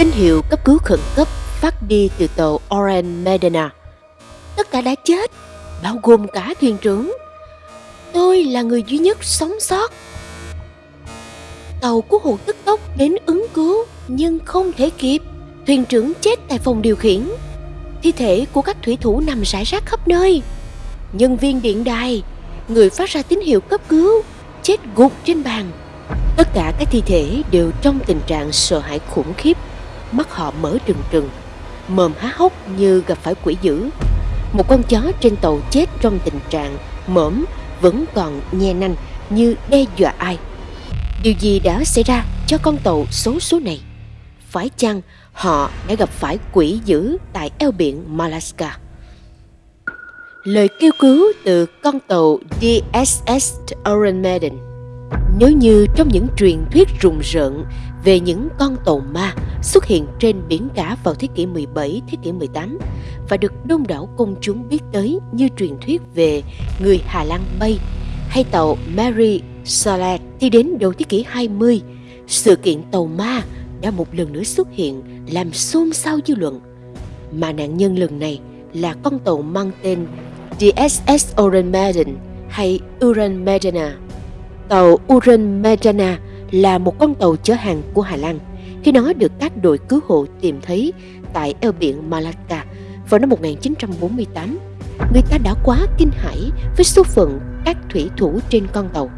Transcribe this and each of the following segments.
Tín hiệu cấp cứu khẩn cấp phát đi từ tàu Oran Medina. Tất cả đã chết, bao gồm cả thuyền trưởng. Tôi là người duy nhất sống sót. Tàu cứu hộ tức tốc đến ứng cứu nhưng không thể kịp. Thuyền trưởng chết tại phòng điều khiển. Thi thể của các thủy thủ nằm rải rác khắp nơi. Nhân viên điện đài, người phát ra tín hiệu cấp cứu, chết gục trên bàn. Tất cả các thi thể đều trong tình trạng sợ hãi khủng khiếp, mắt họ mở trừng trừng, mồm há hốc như gặp phải quỷ dữ. Một con chó trên tàu chết trong tình trạng mõm vẫn còn nhe nanh như đe dọa ai. Điều gì đã xảy ra cho con tàu xấu số này? Phải chăng họ đã gặp phải quỷ dữ tại eo biển Malaska? Lời kêu cứu từ con tàu DSS Iron Maiden Nếu như trong những truyền thuyết rùng rợn về những con tàu ma xuất hiện trên biển cả vào thế kỷ 17, thế kỷ 18 và được đông đảo công chúng biết tới như truyền thuyết về người Hà Lan bay hay tàu Mary Salad thì đến đầu thế kỷ 20, sự kiện tàu ma đã một lần nữa xuất hiện làm xôn xao dư luận. Mà nạn nhân lần này là con tàu mang tên DSS Uran Maiden hay Uran Medina. Tàu Uran Medina là một con tàu chở hàng của Hà Lan khi nó được các đội cứu hộ tìm thấy tại eo biển Malacca vào năm 1948. Người ta đã quá kinh hãi với số phận các thủy thủ trên con tàu.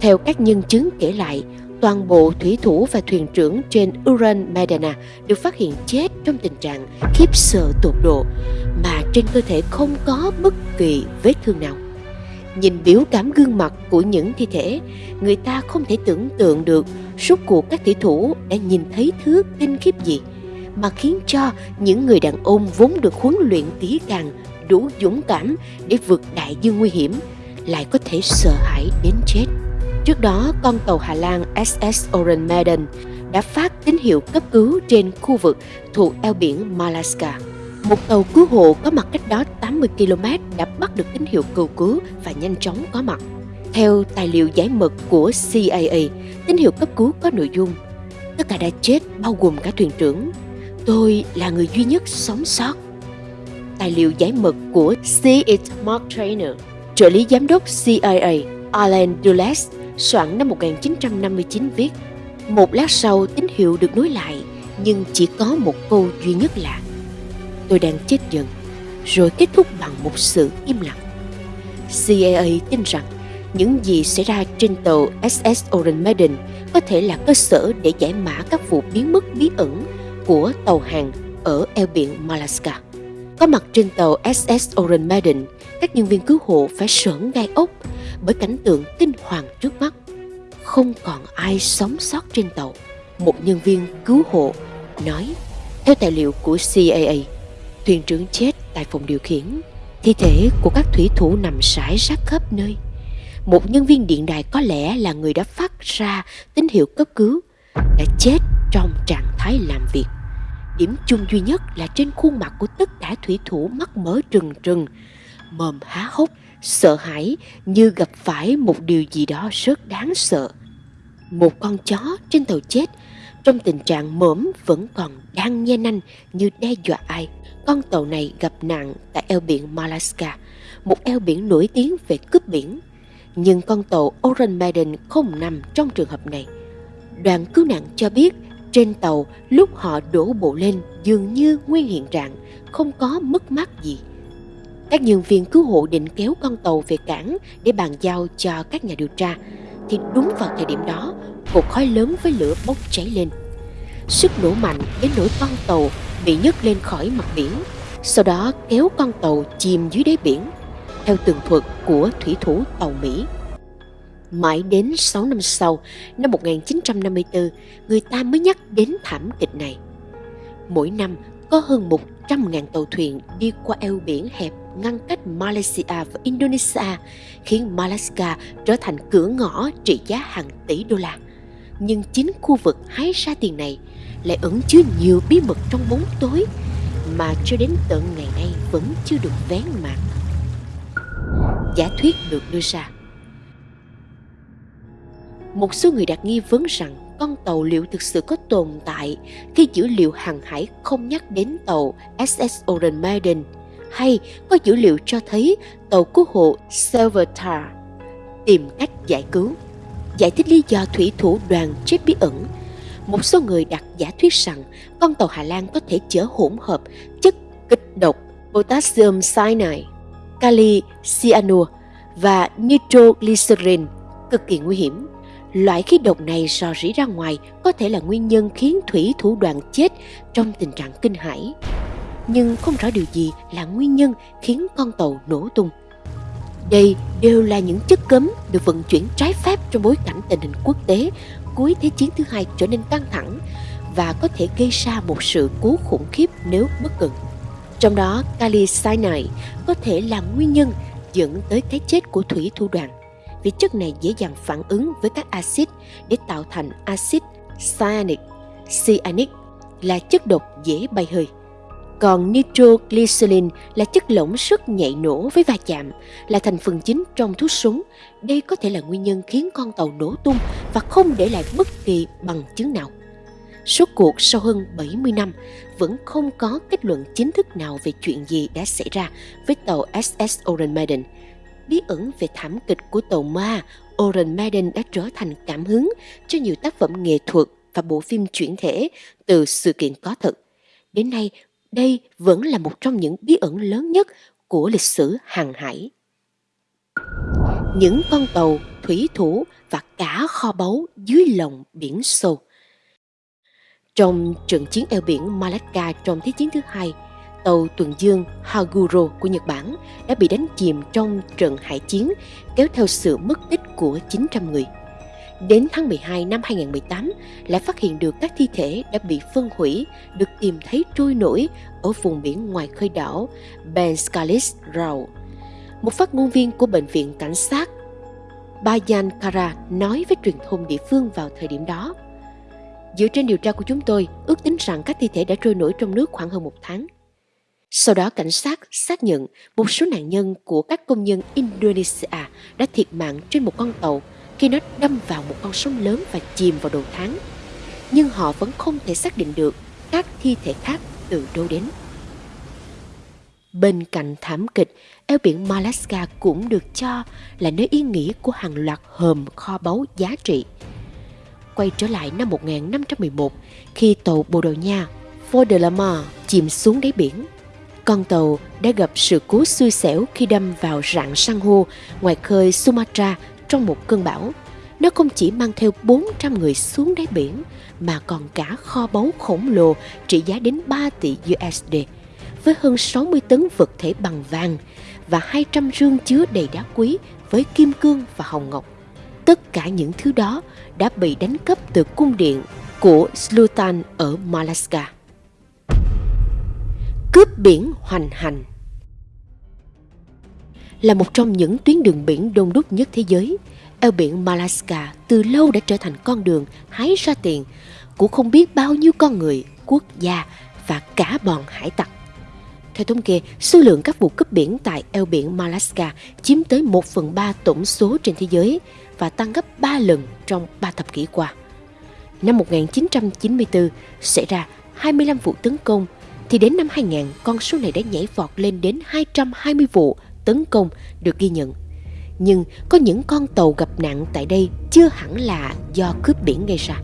Theo các nhân chứng kể lại, toàn bộ thủy thủ và thuyền trưởng trên Uran Medina được phát hiện chết trong tình trạng khiếp sợ tột độ mà trên cơ thể không có bất kỳ vết thương nào. Nhìn biểu cảm gương mặt của những thi thể, người ta không thể tưởng tượng được suốt cuộc các thủy thủ đã nhìn thấy thứ kinh khiếp gì mà khiến cho những người đàn ông vốn được huấn luyện kỹ càng đủ dũng cảm để vượt đại dương nguy hiểm lại có thể sợ hãi đến chết. Trước đó, con tàu Hà Lan SS Oren Maiden đã phát tín hiệu cấp cứu trên khu vực thuộc eo biển Malaska. Một tàu cứu hộ có mặt cách đó 80 km đã bắt được tín hiệu cầu cứu và nhanh chóng có mặt. Theo tài liệu giải mật của CIA, tín hiệu cấp cứu có nội dung Tất cả đã chết bao gồm cả thuyền trưởng. Tôi là người duy nhất sống sót. Tài liệu giải mật của C.H. Mark Trainer, trợ lý giám đốc CIA Alan Dulles soạn năm 1959 viết Một lát sau tín hiệu được nối lại nhưng chỉ có một câu duy nhất là Tôi đang chết dần rồi kết thúc bằng một sự im lặng. CIA tin rằng những gì xảy ra trên tàu SS Oren Maiden có thể là cơ sở để giải mã các vụ biến mất bí ẩn của tàu hàng ở eo biển Malaska. Có mặt trên tàu SS Oren Maiden, các nhân viên cứu hộ phải sởn gai ốc bởi cảnh tượng kinh hoàng trước mắt. Không còn ai sống sót trên tàu. Một nhân viên cứu hộ nói, theo tài liệu của CIA, thuyền trưởng chết tại phòng điều khiển, thi thể của các thủy thủ nằm rải rác khắp nơi. Một nhân viên điện đài có lẽ là người đã phát ra tín hiệu cấp cứu, đã chết trong trạng thái làm việc. Điểm chung duy nhất là trên khuôn mặt của tất cả thủy thủ mắt mở trừng trừng, mồm há hốc, sợ hãi như gặp phải một điều gì đó rất đáng sợ. Một con chó trên tàu chết trong tình trạng mõm vẫn còn đang nhe nanh như đe dọa ai. Con tàu này gặp nạn tại eo biển Malaska, một eo biển nổi tiếng về cướp biển. Nhưng con tàu Oran Maiden không nằm trong trường hợp này. Đoàn cứu nạn cho biết trên tàu lúc họ đổ bộ lên dường như nguyên hiện trạng, không có mất mát gì. Các nhân viên cứu hộ định kéo con tàu về cảng để bàn giao cho các nhà điều tra, thì đúng vào thời điểm đó, cột khói lớn với lửa bốc cháy lên. Sức nổ mạnh đến nỗi con tàu bị nhấc lên khỏi mặt biển, sau đó kéo con tàu chìm dưới đáy biển, theo tường thuật của thủy thủ tàu Mỹ. Mãi đến 6 năm sau, năm 1954, người ta mới nhắc đến thảm kịch này. Mỗi năm, có hơn 100.000 tàu thuyền đi qua eo biển hẹp ngăn cách Malaysia và Indonesia, khiến Malaysia trở thành cửa ngõ trị giá hàng tỷ đô la. Nhưng chính khu vực hái ra tiền này lại ẩn chứa nhiều bí mật trong bóng tối mà cho đến tận ngày nay vẫn chưa được vén màn. Giả thuyết được đưa ra Một số người đặt nghi vấn rằng con tàu liệu thực sự có tồn tại khi dữ liệu hàng hải không nhắc đến tàu SS Oren Maiden, hay có dữ liệu cho thấy tàu cứu hộ Salvatar tìm cách giải cứu. Giải thích lý do thủy thủ đoàn chết bí ẩn, một số người đặt giả thuyết rằng con tàu Hà Lan có thể chở hỗn hợp chất kịch độc potassium cyanide, kali cyanur và nitroglycerin cực kỳ nguy hiểm. Loại khí độc này rò rỉ ra ngoài có thể là nguyên nhân khiến thủy thủ đoàn chết trong tình trạng kinh hãi. Nhưng không rõ điều gì là nguyên nhân khiến con tàu nổ tung. Đây đều là những chất cấm được vận chuyển trái phép trong bối cảnh tình hình quốc tế cuối Thế chiến thứ hai trở nên căng thẳng và có thể gây ra một sự cố khủng khiếp nếu bất cần. Trong đó, kali cyanide có thể là nguyên nhân dẫn tới cái chết của thủy thủ đoàn vì chất này dễ dàng phản ứng với các axit để tạo thành axit cyanic. Cyanic là chất độc dễ bay hơi. Còn nitroglycerin là chất lỏng rất nhạy nổ với va chạm, là thành phần chính trong thuốc súng. Đây có thể là nguyên nhân khiến con tàu nổ tung và không để lại bất kỳ bằng chứng nào. Suốt cuộc sau hơn 70 năm, vẫn không có kết luận chính thức nào về chuyện gì đã xảy ra với tàu SS Oren Maiden. Bí ẩn về thảm kịch của tàu ma Oren Maiden đã trở thành cảm hứng cho nhiều tác phẩm nghệ thuật và bộ phim chuyển thể từ sự kiện có thật. Đến nay, đây vẫn là một trong những bí ẩn lớn nhất của lịch sử hàng hải. Những con tàu, thủy thủ và cả kho báu dưới lòng biển sâu. Trong trận chiến eo biển Malacca trong Thế chiến thứ hai, tàu tuần dương Haguro của Nhật Bản đã bị đánh chìm trong trận hải chiến kéo theo sự mất tích của 900 người. Đến tháng 12 năm 2018 lại phát hiện được các thi thể đã bị phân hủy được tìm thấy trôi nổi ở vùng biển ngoài khơi đảo Benskalis Rau. Một phát ngôn viên của Bệnh viện Cảnh sát Bayan Kara nói với truyền thông địa phương vào thời điểm đó. Dựa trên điều tra của chúng tôi, ước tính rằng các thi thể đã trôi nổi trong nước khoảng hơn một tháng. Sau đó cảnh sát xác nhận một số nạn nhân của các công nhân Indonesia đã thiệt mạng trên một con tàu khi nó đâm vào một con sông lớn và chìm vào đồ tháng. Nhưng họ vẫn không thể xác định được các thi thể khác từ đâu đến. Bên cạnh thảm kịch, eo biển Malaska cũng được cho là nơi yên nghỉ của hàng loạt hòm kho báu giá trị. Quay trở lại năm 1511, khi tàu Bồ Đào Nha Fort de la Mar chìm xuống đáy biển, con tàu đã gặp sự cố xui xẻo khi đâm vào rạn san hô ngoài khơi Sumatra trong một cơn bão. Nó không chỉ mang theo 400 người xuống đáy biển, mà còn cả kho báu khổng lồ trị giá đến 3 tỷ USD, với hơn 60 tấn vật thể bằng vàng và 200 rương chứa đầy đá quý với kim cương và hồng ngọc. Tất cả những thứ đó đã bị đánh cắp từ cung điện của Sultan ở Malaska. Cướp biển hoành hành là một trong những tuyến đường biển đông đúc nhất thế giới. Eo biển Malaska từ lâu đã trở thành con đường hái ra tiền của không biết bao nhiêu con người, quốc gia và cả bọn hải tặc. Theo thống kê, số lượng các vụ cướp biển tại eo biển Malaska chiếm tới 1 phần 3 tổng số trên thế giới và tăng gấp 3 lần trong 3 thập kỷ qua. Năm 1994 xảy ra 25 vụ tấn công, thì đến năm 2000 con số này đã nhảy vọt lên đến 220 vụ tấn công được ghi nhận. Nhưng có những con tàu gặp nạn tại đây chưa hẳn là do cướp biển gây ra.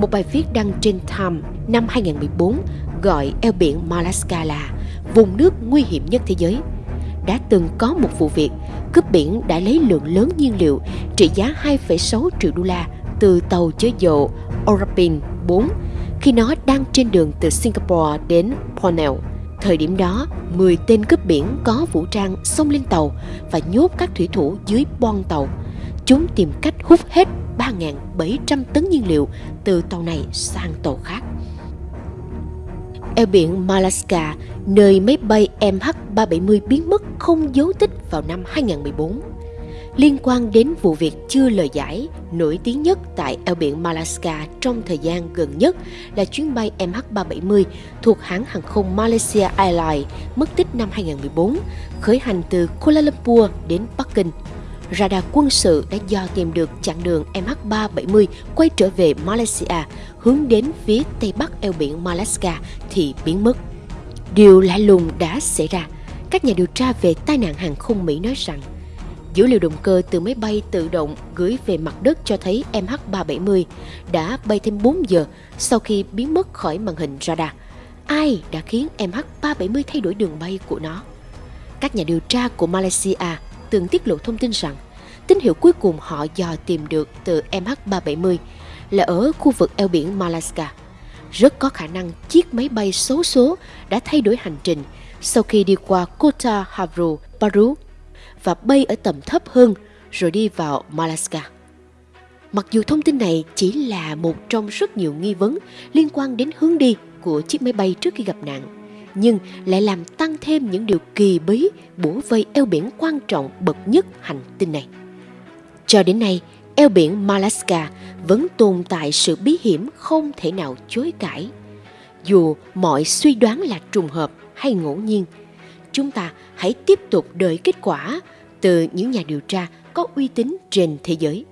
Một bài viết đăng trên Time năm 2014 gọi eo biển Malaska là vùng nước nguy hiểm nhất thế giới. Đã từng có một vụ việc cướp biển đã lấy lượng lớn nhiên liệu trị giá 2,6 triệu đô la từ tàu chở dầu Orapin 4 khi nó đang trên đường từ Singapore đến Pornell. Thời điểm đó, 10 tên cướp biển có vũ trang xông lên tàu và nhốt các thủy thủ dưới bon tàu. Chúng tìm cách hút hết 3.700 tấn nhiên liệu từ tàu này sang tàu khác. Eo biển Malaska, nơi máy bay MH370 biến mất không dấu tích vào năm 2014 liên quan đến vụ việc chưa lời giải nổi tiếng nhất tại eo biển Malaska trong thời gian gần nhất là chuyến bay MH370 thuộc hãng hàng không Malaysia Airlines mất tích năm 2014, khởi hành từ Kuala Lumpur đến Bắc Kinh. radar quân sự đã dò tìm được chặng đường MH370 quay trở về Malaysia hướng đến phía tây bắc eo biển Malacca thì biến mất. Điều lạ lùng đã xảy ra. Các nhà điều tra về tai nạn hàng không Mỹ nói rằng dữ liệu động cơ từ máy bay tự động gửi về mặt đất cho thấy MH370 đã bay thêm 4 giờ sau khi biến mất khỏi màn hình radar. Ai đã khiến MH370 thay đổi đường bay của nó? Các nhà điều tra của Malaysia từng tiết lộ thông tin rằng tín hiệu cuối cùng họ dò tìm được từ MH370 là ở khu vực eo biển Malacca. Rất có khả năng chiếc máy bay xấu số đã thay đổi hành trình sau khi đi qua Kota Havru, Paru và bay ở tầm thấp hơn rồi đi vào Malaska. Mặc dù thông tin này chỉ là một trong rất nhiều nghi vấn liên quan đến hướng đi của chiếc máy bay trước khi gặp nạn, nhưng lại làm tăng thêm những điều kỳ bí bủa vây eo biển quan trọng bậc nhất hành tinh này. Cho đến nay, eo biển Malaska vẫn tồn tại sự bí hiểm không thể nào chối cãi. Dù mọi suy đoán là trùng hợp hay ngẫu nhiên, chúng ta hãy tiếp tục đợi kết quả từ những nhà điều tra có uy tín trên thế giới.